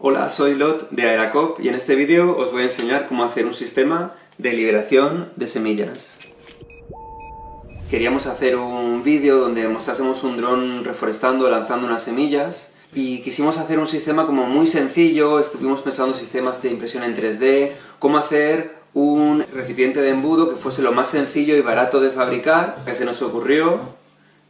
Hola, soy Lot de Aeracop y en este vídeo os voy a enseñar cómo hacer un sistema de liberación de semillas. Queríamos hacer un vídeo donde mostrásemos un dron reforestando, lanzando unas semillas, y quisimos hacer un sistema como muy sencillo, estuvimos pensando en sistemas de impresión en 3D, cómo hacer un recipiente de embudo que fuese lo más sencillo y barato de fabricar, que se nos ocurrió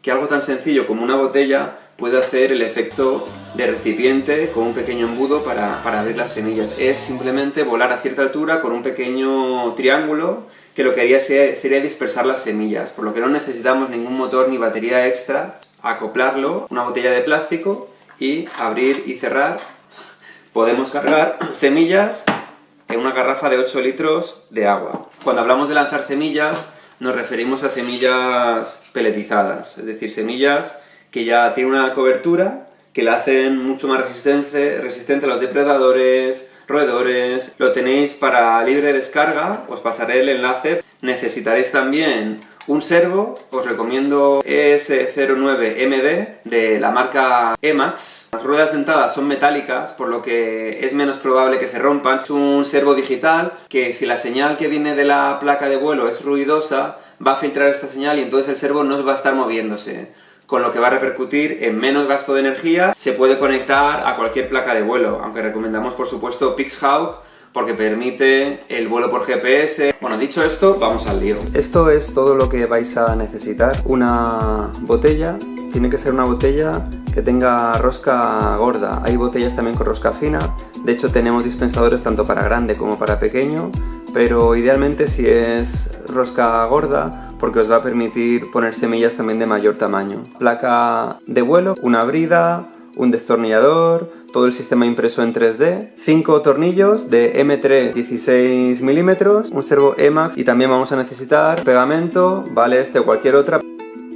que algo tan sencillo como una botella puede hacer el efecto de recipiente con un pequeño embudo para, para abrir las semillas. Es simplemente volar a cierta altura con un pequeño triángulo que lo que haría sería dispersar las semillas, por lo que no necesitamos ningún motor ni batería extra, acoplarlo, una botella de plástico y abrir y cerrar. Podemos cargar semillas en una garrafa de 8 litros de agua. Cuando hablamos de lanzar semillas, nos referimos a semillas peletizadas, es decir, semillas que ya tienen una cobertura que la hacen mucho más resistente, resistente a los depredadores, roedores. Lo tenéis para libre descarga, os pasaré el enlace. Necesitaréis también un servo, os recomiendo ES09MD de la marca Emax. Las ruedas dentadas son metálicas, por lo que es menos probable que se rompan. Es un servo digital que si la señal que viene de la placa de vuelo es ruidosa, va a filtrar esta señal y entonces el servo no va a estar moviéndose con lo que va a repercutir en menos gasto de energía. Se puede conectar a cualquier placa de vuelo, aunque recomendamos por supuesto Pixhawk porque permite el vuelo por GPS. Bueno, dicho esto, vamos al lío. Esto es todo lo que vais a necesitar. Una botella, tiene que ser una botella que tenga rosca gorda. Hay botellas también con rosca fina. De hecho, tenemos dispensadores tanto para grande como para pequeño, pero idealmente si es rosca gorda, porque os va a permitir poner semillas también de mayor tamaño. Placa de vuelo, una brida, un destornillador, todo el sistema impreso en 3D, 5 tornillos de M3 16 milímetros, un servo Emax y también vamos a necesitar pegamento, vale este o cualquier otra.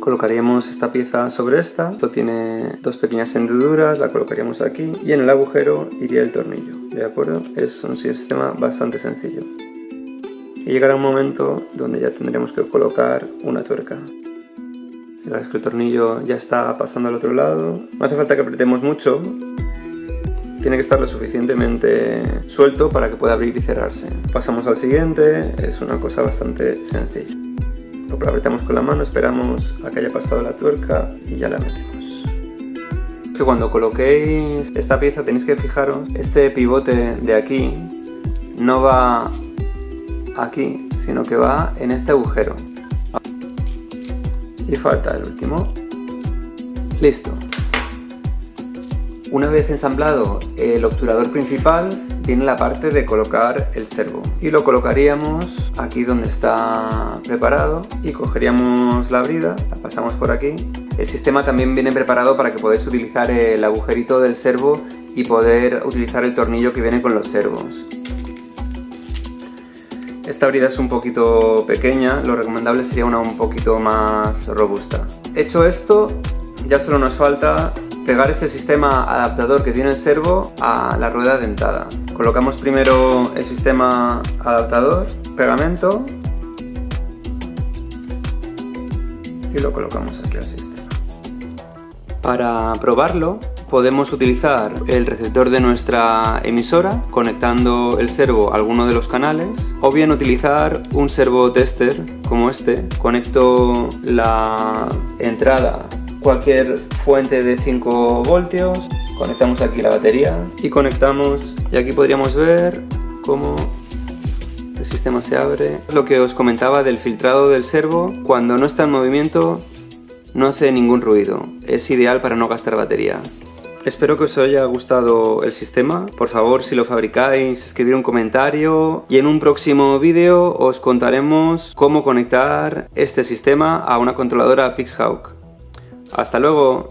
Colocaríamos esta pieza sobre esta, esto tiene dos pequeñas hendiduras, la colocaríamos aquí y en el agujero iría el tornillo, ¿de acuerdo? Es un sistema bastante sencillo. Y llegará un momento donde ya tendremos que colocar una tuerca. Es que el tornillo ya está pasando al otro lado. No hace falta que apretemos mucho. Tiene que estar lo suficientemente suelto para que pueda abrir y cerrarse. Pasamos al siguiente. Es una cosa bastante sencilla. Lo apretamos con la mano, esperamos a que haya pasado la tuerca y ya la metemos. Que cuando coloquéis esta pieza tenéis que fijaros, este pivote de aquí no va aquí, sino que va en este agujero y falta el último. Listo. Una vez ensamblado el obturador principal, viene la parte de colocar el servo. Y lo colocaríamos aquí donde está preparado y cogeríamos la brida, la pasamos por aquí. El sistema también viene preparado para que podáis utilizar el agujerito del servo y poder utilizar el tornillo que viene con los servos. Esta brida es un poquito pequeña, lo recomendable sería una un poquito más robusta. Hecho esto, ya solo nos falta pegar este sistema adaptador que tiene el servo a la rueda dentada. Colocamos primero el sistema adaptador, pegamento y lo colocamos aquí sistema. Para probarlo podemos utilizar el receptor de nuestra emisora conectando el servo a alguno de los canales o bien utilizar un servo tester como este. Conecto la entrada cualquier fuente de 5 voltios, conectamos aquí la batería y conectamos y aquí podríamos ver cómo el sistema se abre. Lo que os comentaba del filtrado del servo, cuando no está en movimiento no hace ningún ruido, es ideal para no gastar batería. Espero que os haya gustado el sistema. Por favor, si lo fabricáis, escribid un comentario y en un próximo vídeo os contaremos cómo conectar este sistema a una controladora Pixhawk. ¡Hasta luego!